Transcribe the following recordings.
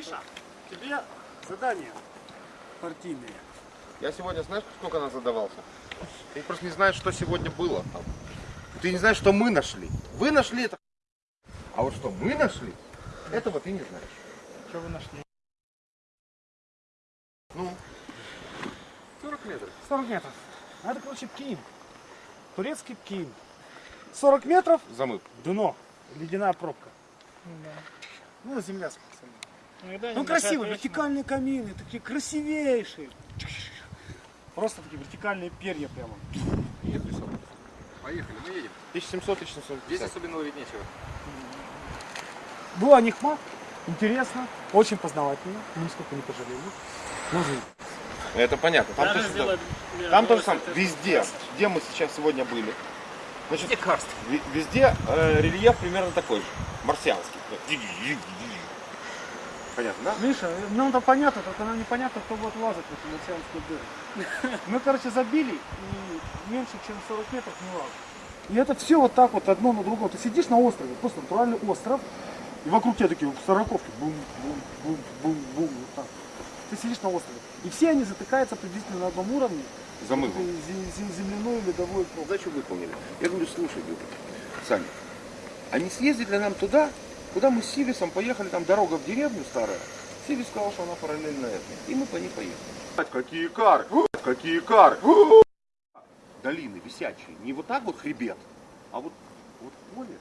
Миша, тебе задание партийные. Я сегодня, знаешь, сколько нас задавался? Ты просто не знаешь, что сегодня было там. Ты не знаешь, что мы нашли. Вы нашли это. А вот что мы нашли, этого ты не знаешь. Что вы нашли? Ну, 40 метров. 40 метров. Это, короче, Пкин. Турецкий Пкин. 40 метров, Замыв. дно. Ледяная пробка. Ну, земля спасибо. Иногда Ну, красивые, вертикальные камины, такие красивейшие. Просто такие вертикальные перья прямо. Поехали, мы едем. 1700 Здесь 1750. особенно ловить нечего. Была Нихма, интересно, очень познавательно, нисколько не пожалели. Нужно. Это понятно. Там, тоже, сделать там тоже мировое сам, это везде, где мы сейчас сегодня были. Значит, карст? ви- везде э, рельеф примерно такой же, марсианский. Понятно, да? Миша, нам это понятно, только нам непонятно, кто будет лазать в эту марсианскую дыру. Мы, короче, забили, и меньше, чем 40 метров не лазим. И это все вот так вот одно на другое. Ты сидишь на острове, просто натуральный остров, и вокруг тебя такие сороковки, бум, бум, бум, бум, бум, вот так. Ты сидишь на острове. И все они затыкаются приблизительно на одном уровне. Замывом. этой зе- зе- Земляной ледовой пробкой. Задачу выполнили. Я говорю, слушай, говорю, Саня, а не съездить ли нам туда, куда мы с Сивисом поехали, там дорога в деревню старая. Сивис сказал, что она параллельно этой. И мы по ней поехали. Какие кары! Какие кары! Долины висячие. Не вот так вот хребет, а вот, вот поле,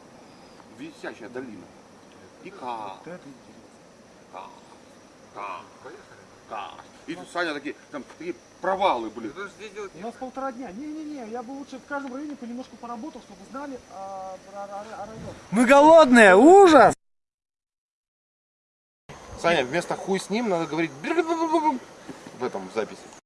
висячая долина. И кар, Вот это И тут, Саня такие, там такие провалы делать У нас полтора дня. Не-не-не, я бы лучше в каждом районе понемножку поработал, чтобы знали о, о- о- о районе. Мы голодные, ужас! Саня, вместо хуй с ним надо говорить в этом записи.